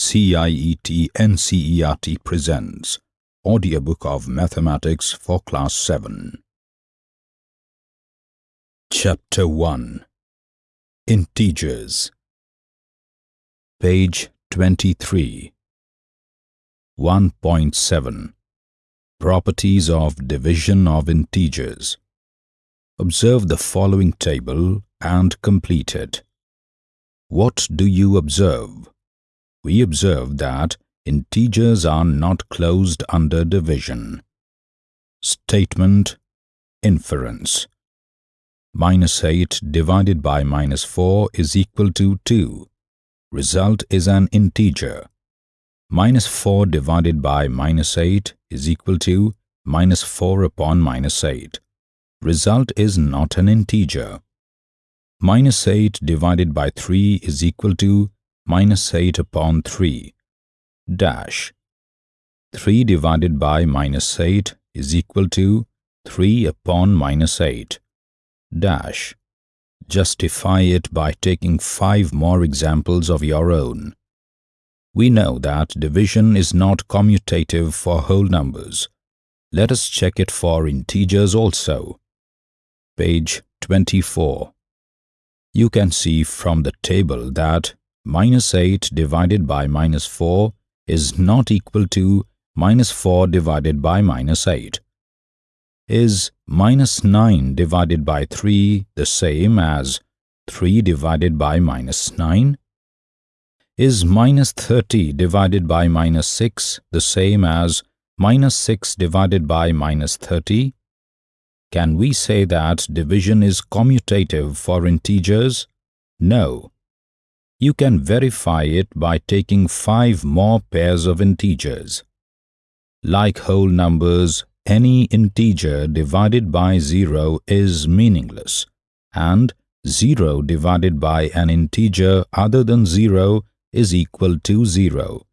CIET NCERT presents Audiobook of Mathematics for Class 7. Chapter 1 Integers Page 23 1.7 Properties of Division of Integers Observe the following table and complete it. What do you observe? We observe that integers are not closed under division. Statement Inference Minus 8 divided by minus 4 is equal to 2. Result is an integer. Minus 4 divided by minus 8 is equal to minus 4 upon minus 8. Result is not an integer. Minus 8 divided by 3 is equal to minus 8 upon 3 dash 3 divided by minus 8 is equal to 3 upon minus 8 dash justify it by taking five more examples of your own. We know that division is not commutative for whole numbers. Let us check it for integers also. Page 24. You can see from the table that minus 8 divided by minus 4 is not equal to minus 4 divided by minus 8. Is minus 9 divided by 3 the same as 3 divided by minus 9? Is minus 30 divided by minus 6 the same as minus 6 divided by minus 30? Can we say that division is commutative for integers? No. You can verify it by taking five more pairs of integers. Like whole numbers, any integer divided by 0 is meaningless, and 0 divided by an integer other than 0 is equal to 0.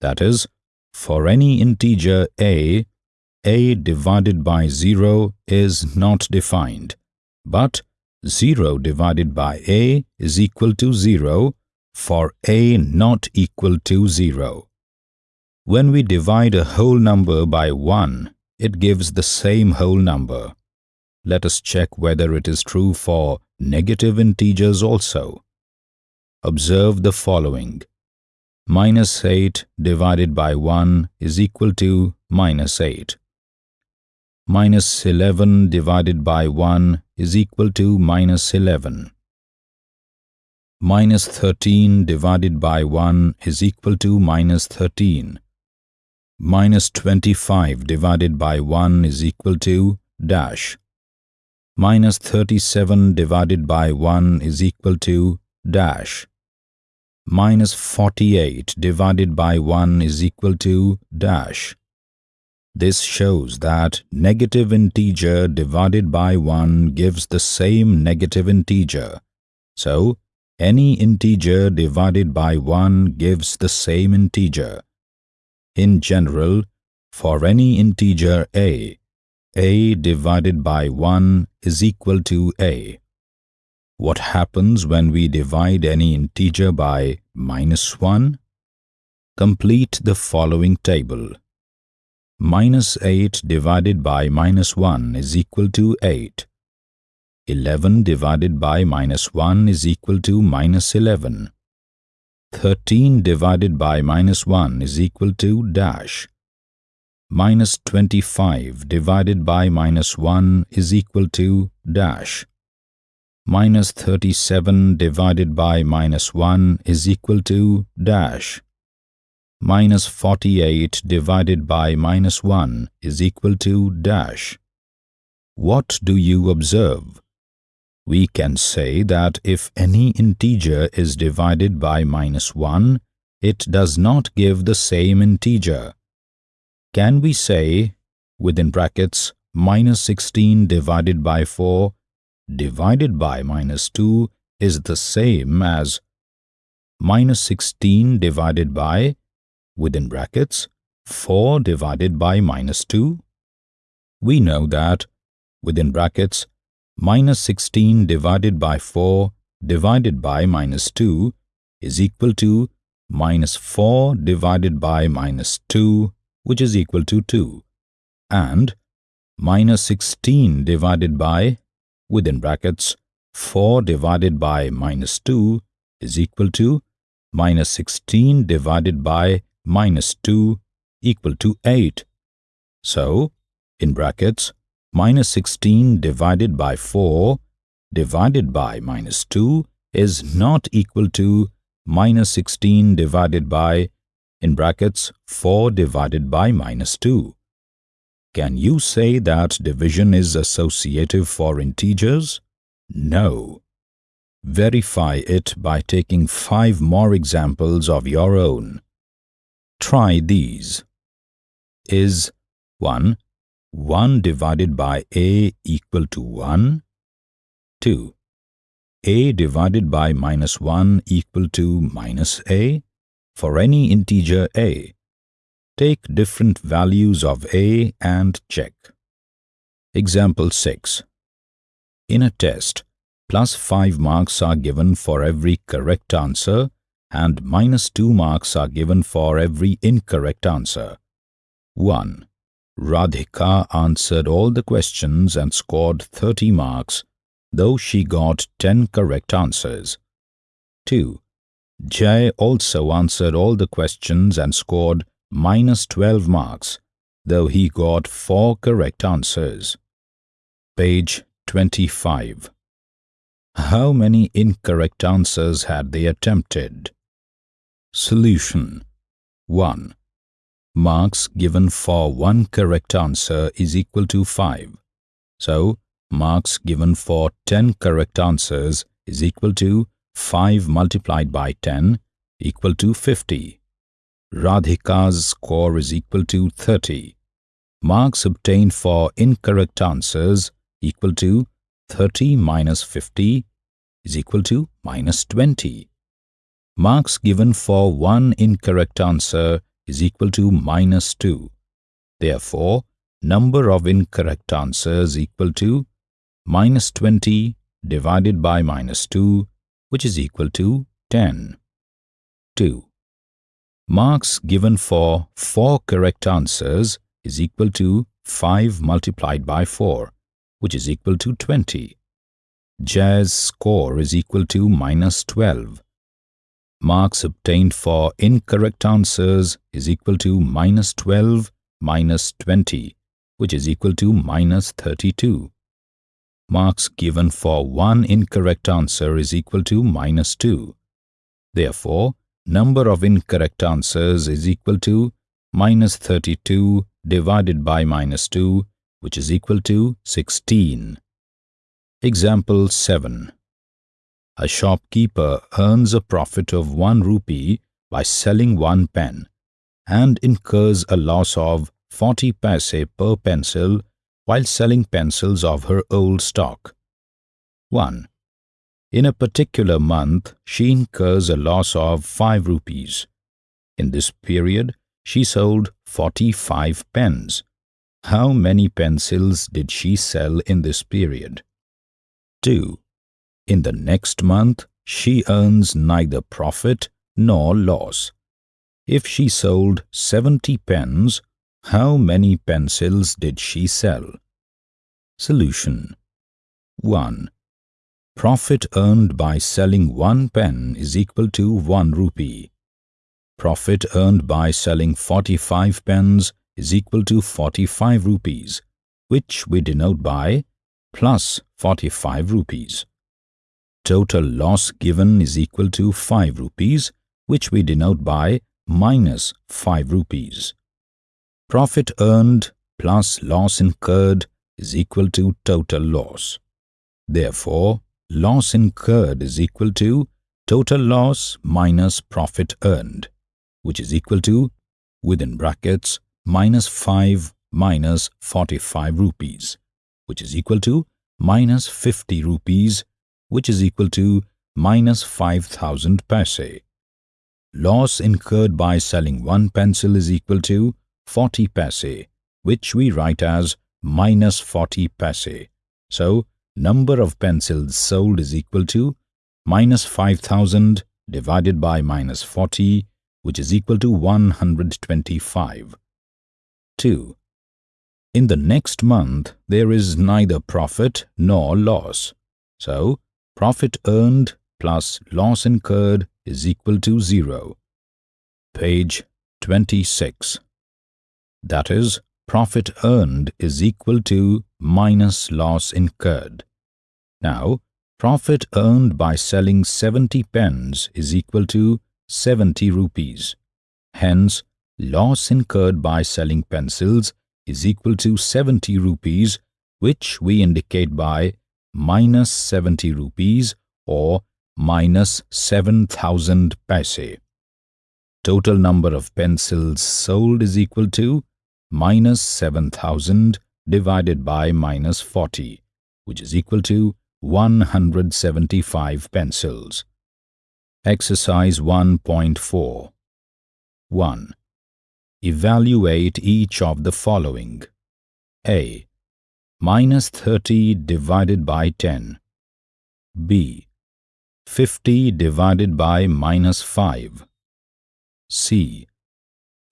That is, for any integer a, a divided by 0 is not defined, but 0 divided by a is equal to 0 for a not equal to 0. When we divide a whole number by 1, it gives the same whole number. Let us check whether it is true for negative integers also. Observe the following. Minus 8 divided by 1 is equal to minus 8 minus 11 divided by 1 is equal to minus 11. Minus 13 divided by 1 is equal to minus 13. Minus 25 divided by 1 is equal to dash. Minus 37 divided by 1 is equal to dash. Minus 48 divided by 1 is equal to dash. This shows that negative integer divided by 1 gives the same negative integer. So, any integer divided by 1 gives the same integer. In general, for any integer a, a divided by 1 is equal to a. What happens when we divide any integer by minus 1? Complete the following table. Minus 8 divided by minus 1 is equal to 8. 11 divided by minus 1 is equal to minus 11. 13 divided by minus 1 is equal to dash. Minus 25 divided by minus 1 is equal to dash. Minus 37 divided by minus 1 is equal to dash minus 48 divided by minus 1 is equal to dash. What do you observe? We can say that if any integer is divided by minus 1, it does not give the same integer. Can we say, within brackets, minus 16 divided by 4 divided by minus 2 is the same as minus 16 divided by within brackets 4 divided by minus 2. We know that within brackets minus 16 divided by 4 divided by minus 2 is equal to minus 4 divided by minus 2 which is equal to 2 and minus 16 divided by within brackets 4 divided by minus 2 is equal to minus 16 divided by minus 2 equal to 8. So, in brackets, minus 16 divided by 4 divided by minus 2 is not equal to minus 16 divided by in brackets 4 divided by minus 2. Can you say that division is associative for integers? No. Verify it by taking five more examples of your own. Try these. Is 1. 1 divided by a equal to 1? 2. a divided by minus 1 equal to minus a? For any integer a, take different values of a and check. Example 6. In a test, plus 5 marks are given for every correct answer and minus 2 marks are given for every incorrect answer. 1. Radhika answered all the questions and scored 30 marks, though she got 10 correct answers. 2. Jay also answered all the questions and scored minus 12 marks, though he got 4 correct answers. Page 25. How many incorrect answers had they attempted? Solution 1. Marks given for one correct answer is equal to 5. So, marks given for 10 correct answers is equal to 5 multiplied by 10 equal to 50. Radhika's score is equal to 30. Marks obtained for incorrect answers equal to 30 minus 50 is equal to minus 20. Marks given for one incorrect answer is equal to minus 2. Therefore, number of incorrect answers equal to minus 20 divided by minus 2 which is equal to 10. 2. Marks given for 4 correct answers is equal to 5 multiplied by 4 which is equal to 20. Jay's score is equal to minus 12. Marks obtained for incorrect answers is equal to minus 12 minus 20, which is equal to minus 32. Marks given for one incorrect answer is equal to minus 2. Therefore, number of incorrect answers is equal to minus 32 divided by minus 2, which is equal to 16. Example 7 a shopkeeper earns a profit of 1 rupee by selling one pen and incurs a loss of 40 paise per pencil while selling pencils of her old stock. 1. In a particular month, she incurs a loss of 5 rupees. In this period, she sold 45 pens. How many pencils did she sell in this period? 2. In the next month, she earns neither profit nor loss. If she sold 70 pens, how many pencils did she sell? Solution 1. Profit earned by selling one pen is equal to 1 rupee. Profit earned by selling 45 pens is equal to 45 rupees, which we denote by plus 45 rupees total loss given is equal to 5 rupees, which we denote by minus 5 rupees. Profit earned plus loss incurred is equal to total loss. Therefore, loss incurred is equal to total loss minus profit earned, which is equal to, within brackets, minus 5 minus 45 rupees, which is equal to minus 50 rupees which is equal to minus 5000 paise. Loss incurred by selling one pencil is equal to 40 paise, which we write as minus 40 paise. So, number of pencils sold is equal to minus 5000 divided by minus 40, which is equal to 125. 2. In the next month, there is neither profit nor loss. So, profit earned plus loss incurred is equal to 0. Page 26. That is, profit earned is equal to minus loss incurred. Now, profit earned by selling 70 pens is equal to 70 rupees. Hence, loss incurred by selling pencils is equal to 70 rupees, which we indicate by minus 70 rupees or minus 7000 paise. Total number of pencils sold is equal to minus 7000 divided by minus 40, which is equal to 175 pencils. Exercise 1.4 1. Evaluate each of the following. A. Minus 30 divided by 10. B. 50 divided by minus 5. C.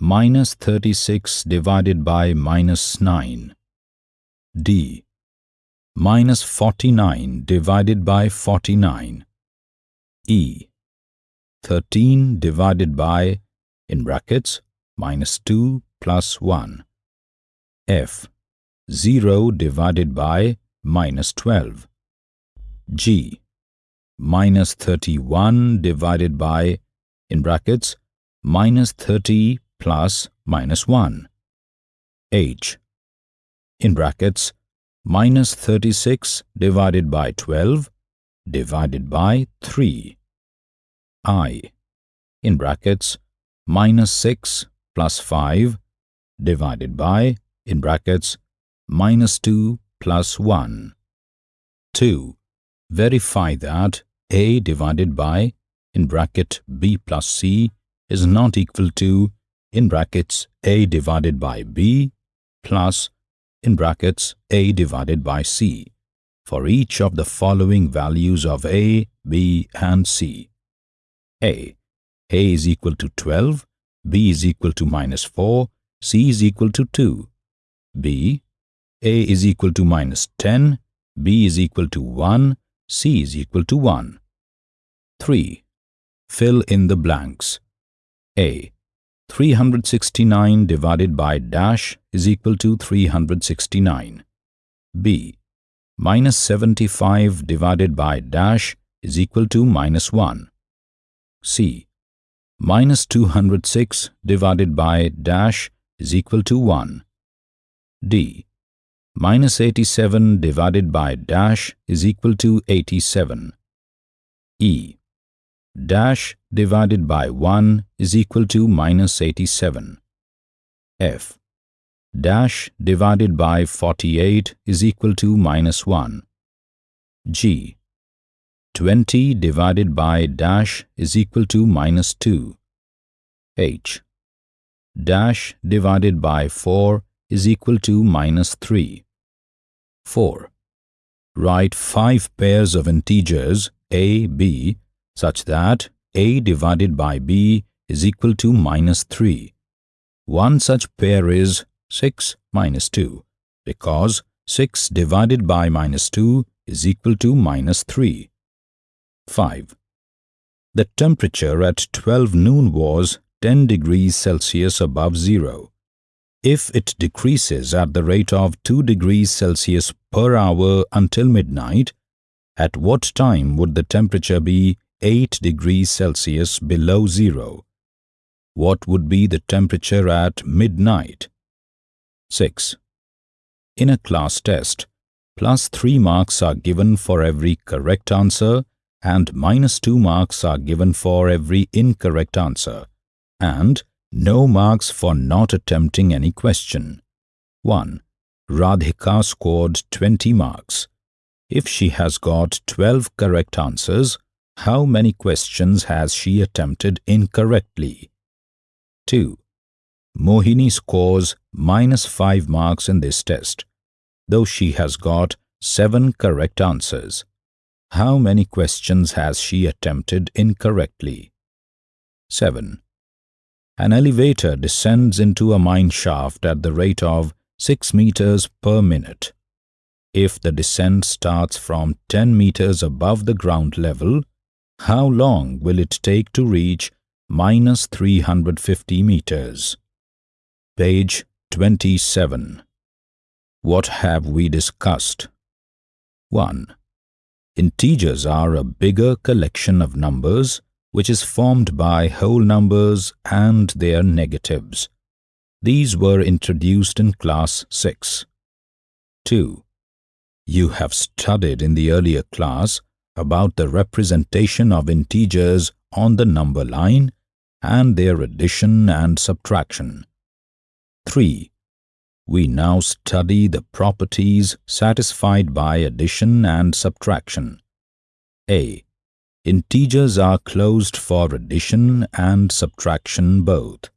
Minus 36 divided by minus 9. D. Minus 49 divided by 49. E. 13 divided by, in brackets, minus 2 plus 1. F. 0 divided by minus 12. G minus 31 divided by, in brackets, minus 30 plus minus 1. H, in brackets, minus 36 divided by 12 divided by 3. I, in brackets, minus 6 plus 5 divided by, in brackets, minus 2 plus 1. 2 verify that a divided by in bracket b plus c is not equal to in brackets a divided by b plus in brackets a divided by c for each of the following values of a, b and c. a. a is equal to 12, b is equal to minus 4, c is equal to 2. b. a is equal to minus 10, b is equal to 1, C is equal to 1. 3. Fill in the blanks. A. 369 divided by dash is equal to 369. B. Minus 75 divided by dash is equal to minus 1. C. Minus 206 divided by dash is equal to 1. D minus 87 divided by dash is equal to 87. E. Dash divided by 1 is equal to minus 87. F. Dash divided by 48 is equal to minus 1. G. 20 divided by dash is equal to minus 2. H. Dash divided by 4 is equal to minus 3. 4. Write five pairs of integers a, b such that a divided by b is equal to minus 3. One such pair is 6 minus 2 because 6 divided by minus 2 is equal to minus 3. 5. The temperature at 12 noon was 10 degrees Celsius above zero if it decreases at the rate of 2 degrees Celsius per hour until midnight, at what time would the temperature be 8 degrees Celsius below zero? What would be the temperature at midnight? 6. In a class test, plus 3 marks are given for every correct answer and minus 2 marks are given for every incorrect answer and no marks for not attempting any question. 1. Radhika scored 20 marks. If she has got 12 correct answers, how many questions has she attempted incorrectly? 2. Mohini scores minus 5 marks in this test, though she has got 7 correct answers. How many questions has she attempted incorrectly? 7. An elevator descends into a mine shaft at the rate of 6 meters per minute. If the descent starts from 10 meters above the ground level, how long will it take to reach minus 350 meters? Page 27. What have we discussed? 1. Integers are a bigger collection of numbers which is formed by whole numbers and their negatives. These were introduced in class 6. 2. You have studied in the earlier class about the representation of integers on the number line and their addition and subtraction. 3. We now study the properties satisfied by addition and subtraction. A. Integers are closed for addition and subtraction both.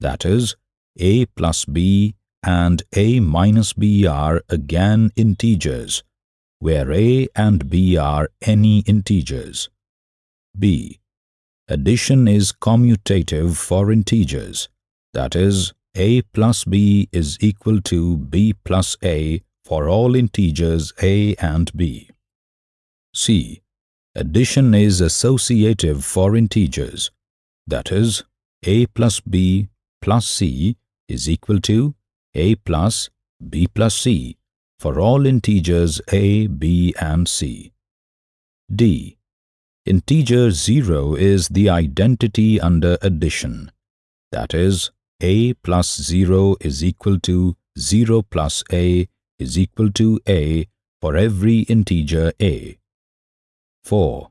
That is, a plus b and a minus b are again integers, where a and b are any integers. b. Addition is commutative for integers, that is, a plus b is equal to b plus a for all integers a and b. c. Addition is associative for integers, that is, a plus b plus c is equal to a plus b plus c for all integers a, b and c. d. Integer 0 is the identity under addition, that is, a plus 0 is equal to 0 plus a is equal to a for every integer a. 4.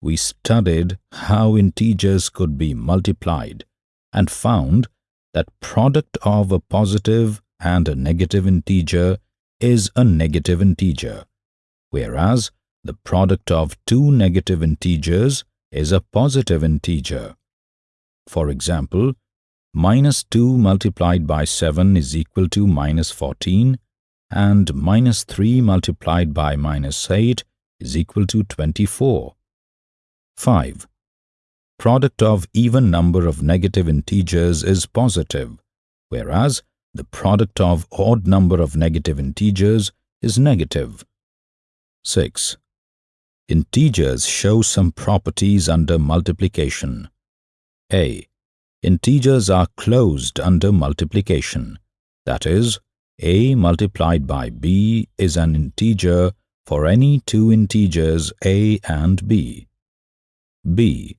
We studied how integers could be multiplied and found that product of a positive and a negative integer is a negative integer, whereas the product of two negative integers is a positive integer. For example, minus 2 multiplied by 7 is equal to minus 14 and minus 3 multiplied by minus 8 is equal to 24. 5. Product of even number of negative integers is positive, whereas the product of odd number of negative integers is negative. 6. Integers show some properties under multiplication. A. Integers are closed under multiplication. That is, a multiplied by b is an integer for any two integers a and b. b.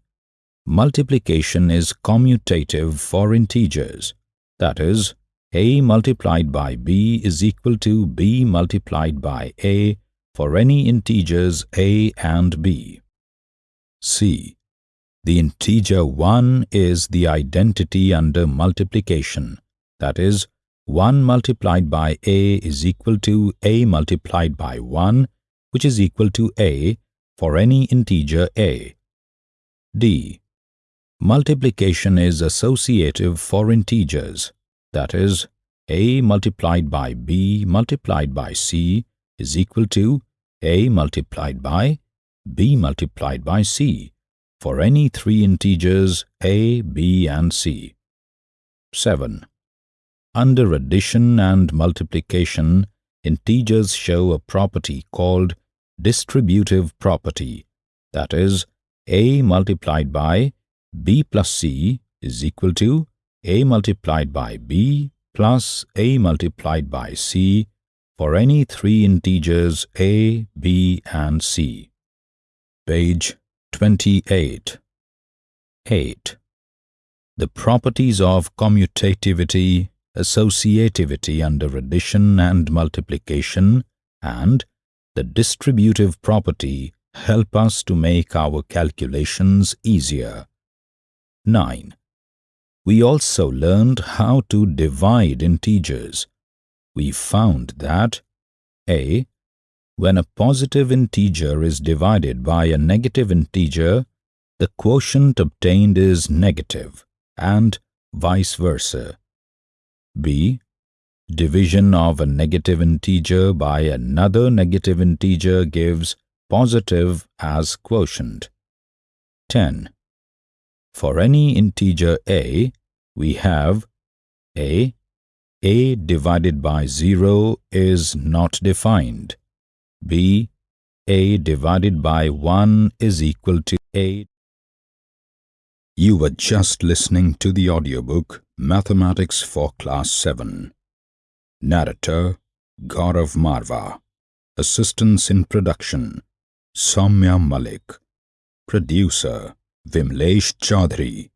Multiplication is commutative for integers. That is, a multiplied by b is equal to b multiplied by a for any integers a and b. c. The integer 1 is the identity under multiplication. That is, 1 multiplied by a is equal to a multiplied by 1 which is equal to a for any integer a. d. Multiplication is associative for integers, that is, a multiplied by b multiplied by c is equal to a multiplied by b multiplied by c for any three integers a, b and c. 7. Under addition and multiplication, integers show a property called distributive property, that is, a multiplied by b plus c is equal to a multiplied by b plus a multiplied by c for any three integers a, b and c. Page 28. 8. The properties of commutativity, associativity under addition and multiplication, and the distributive property help us to make our calculations easier. 9. We also learned how to divide integers. We found that a. When a positive integer is divided by a negative integer, the quotient obtained is negative, and vice versa. B. Division of a negative integer by another negative integer gives positive as quotient. 10. For any integer a, we have a. a divided by 0 is not defined. b. a divided by 1 is equal to a. You were just listening to the audiobook Mathematics for Class 7. Narrator Gaurav Marva. Assistance in production Soumya Malik. Producer Vimlesh Chaudhary.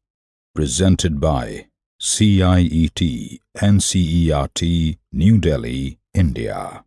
Presented by CIET NCERT New Delhi, India.